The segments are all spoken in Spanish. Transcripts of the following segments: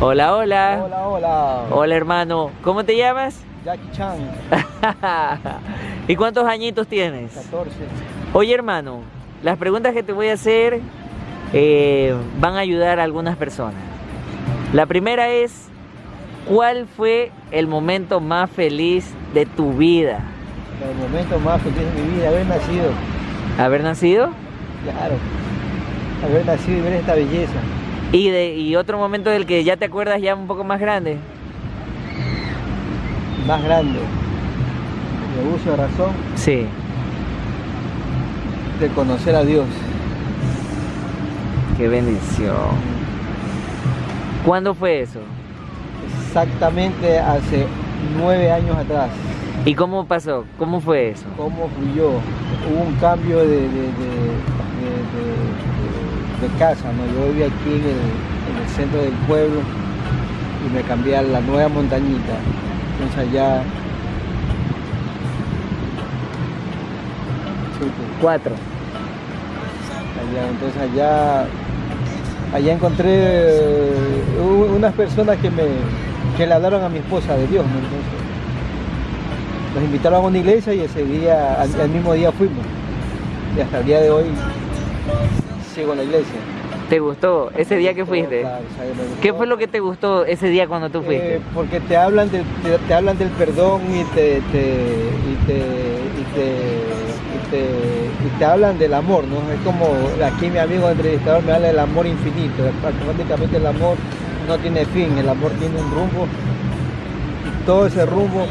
Hola, hola. Hola, hola. Hola, hermano. ¿Cómo te llamas? Jackie Chan, ¿Y cuántos añitos tienes? 14. Oye, hermano, las preguntas que te voy a hacer eh, van a ayudar a algunas personas. La primera es, ¿cuál fue el momento más feliz de tu vida? El momento más feliz de mi vida, haber nacido. ¿Haber nacido? Claro. Haber nacido y ver esta belleza. ¿Y, de, y otro momento del que ya te acuerdas ya un poco más grande? Más grande. De uso de razón Sí. de conocer a Dios. Qué bendición. ¿Cuándo fue eso? Exactamente hace nueve años atrás. ¿Y cómo pasó? ¿Cómo fue eso? ¿Cómo fluyó? Hubo un cambio de, de- de- de- de- casa, ¿no? Yo vivía aquí en el, en el centro del pueblo y me cambié a la nueva montañita. Entonces allá... Pues, Cuatro. allá, entonces allá, allá encontré eh, unas personas que me que le hablaron a mi esposa de Dios, ¿no? Entonces, nos invitaron a una iglesia y ese día, al, al mismo día fuimos. Y hasta el día de hoy sigo en la iglesia. ¿Te gustó ese día que fuiste? claro. ¿Qué fue lo que te gustó ese día cuando tú fuiste? Eh, porque te hablan del, te, te hablan del perdón y te, te- y te, y te, y te- y te hablan del amor, ¿no? Es como aquí mi amigo entrevistador me habla del amor infinito. Automáticamente el amor no tiene fin, el amor tiene un rumbo. Y todo ese rumbo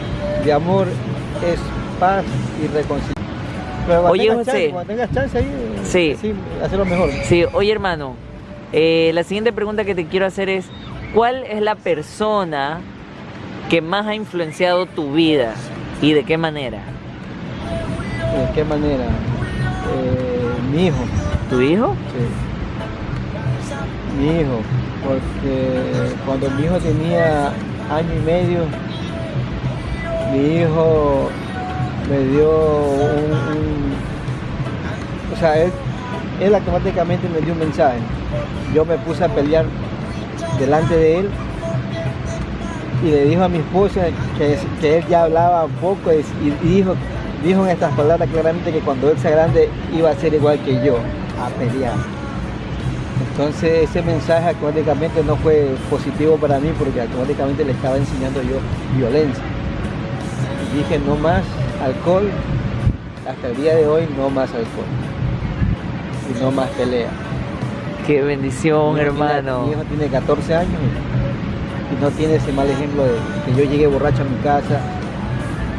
de amor es paz y reconciliación. Pero Oye, tengas José. chance, cuando tengas chance ahí, Sí. sí, hacerlo mejor. Sí, oye hermano, eh, la siguiente pregunta que te quiero hacer es, ¿cuál es la persona que más ha influenciado tu vida y de qué manera? ¿De qué manera? Eh, mi hijo. ¿Tu hijo? Sí. Mi hijo, porque cuando mi hijo tenía año y medio, mi hijo me dio un, o sea, él, él automáticamente me dio un mensaje. Yo me puse a pelear delante de él y le dijo a mi esposa que, que él ya hablaba un poco y, dijo, dijo en estas palabras claramente que cuando él sea grande iba a ser igual que yo, a pelear. Entonces ese mensaje automáticamente no fue positivo para mí porque automáticamente le estaba enseñando yo violencia. Dije no más alcohol, hasta el día de hoy no más alcohol. Y no más pelea. Qué bendición, Mi hijo tiene- hermano. mi hijo tiene 14 años y, no tiene ese mal ejemplo de que yo llegue borracho a mi casa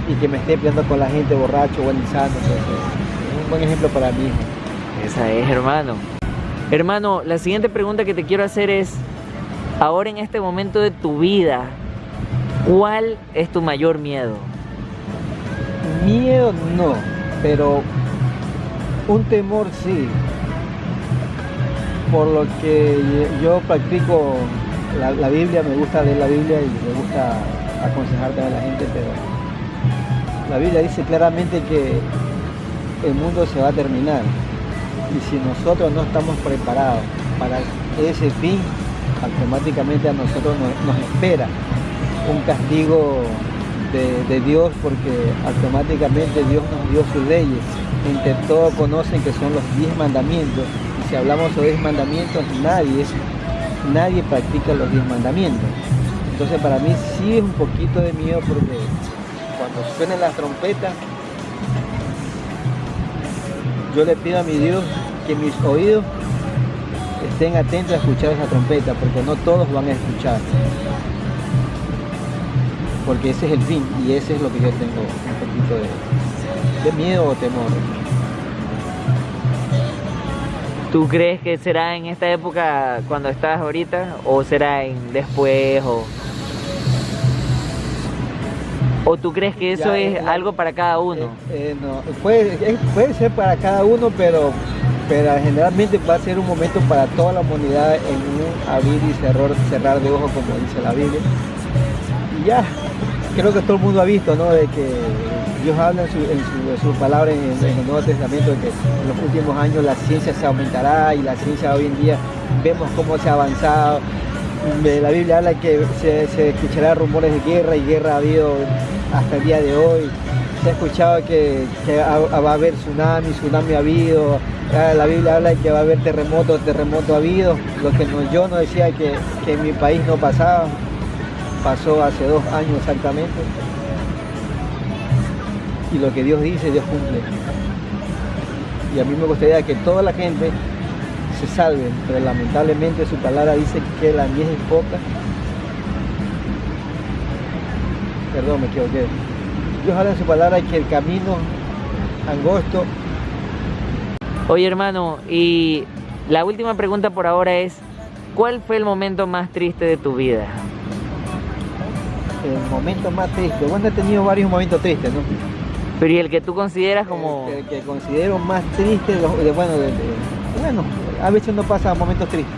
y que me esté peleando con la gente borracho o insano. Entonces, es un buen ejemplo para mi hijo. Esa es, hermano. Hermano, la siguiente pregunta que te quiero hacer es, ahora en este momento de tu vida, ¿cuál es tu mayor miedo? No, pero un temor sí. Por lo que yo practico la, Biblia, me gusta leer la Biblia y me gusta aconsejar también a la gente, pero la Biblia dice claramente que el mundo se va a terminar. Y si nosotros no estamos preparados para ese fin, automáticamente a nosotros nos, nos espera un castigo de, Dios porque automáticamente Dios nos dio sus leyes. Entre todos conocen que son los diez mandamientos. Y si hablamos de diez mandamientos, nadie, nadie practica los diez mandamientos. Entonces para mí sí es un poquito de miedo porque cuando suenen las trompetas, yo le pido a mi Dios que mis oídos estén atentos a escuchar esa trompeta, porque no todos van a escuchar. Porque ese es el fin y ese es lo que yo tengo un poquito de, de miedo o temor. ¿Tú crees que será en esta época cuando estás ahorita o será en después o o tú crees que eso Ya, es eh, algo para cada uno? Eh, eh, no, puede, es- puede ser para cada uno, pero, pero generalmente va a ser un momento para toda la humanidad en un abrir y cerrar, cerrar de ojos, como dice la Biblia. Y ya, creo que todo el mundo ha visto, ¿no? De que Dios habla en su, en su, en su palabra en, en el Nuevo Testamento, de que en los últimos años la ciencia se aumentará y la ciencia hoy en día vemos cómo se ha avanzado de la Biblia habla que se, se escuchará rumores de guerra y guerra ha habido hasta el día de hoy. Se ha escuchado que, va a haber tsunami, tsunami ha habido. Ah, La Biblia habla que va a haber terremoto, terremoto ha habido. Lo que no- yo no decía que, que en mi país no pasaba, pasó hace dos años exactamente. Y lo que Dios dice, Dios cumple. Y a mí me gustaría que toda la gente se salve, pero lamentablemente su palabra dice que la mies es poca. Perdón, me equivoqué. Dios habla en su palabra que el camino angosto, Oye hermano, y la última pregunta por ahora es, ¿cuál fue el momento más triste de tu vida? El momento más triste. Bueno, he tenido varios momentos tristes, ¿no? Pero y el que tú consideras como... El que, que considero más triste, bueno, de- de- bueno, a veces uno pasa momentos tristes.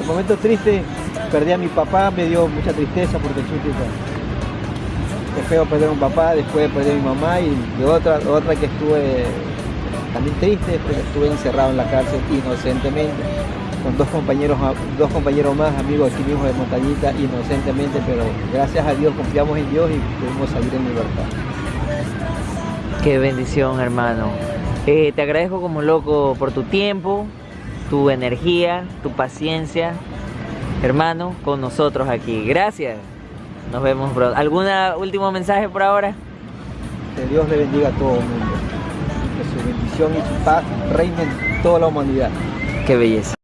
El momento triste, perdí a mi papá, me dio mucha tristeza porque chutita. Es feo perder a un papá, después perdí a mi mamá y de otra, otra que estuve también triste, porque estuve encerrado en la cárcel inocentemente, con dos compañeros, dos compañeros más, amigos aquí mismo de Montañita, inocentemente, pero gracias a Dios confiamos en Dios y pudimos salir en libertad. Qué bendición hermano. Eh, te agradezco como loco por tu tiempo, tu energía, tu paciencia, hermano, con nosotros aquí. Gracias. Nos vemos pronto. ¿Algún último mensaje por ahora? Que Dios le bendiga a todo el mundo. Que su bendición y su paz reinen en toda la humanidad. Qué belleza.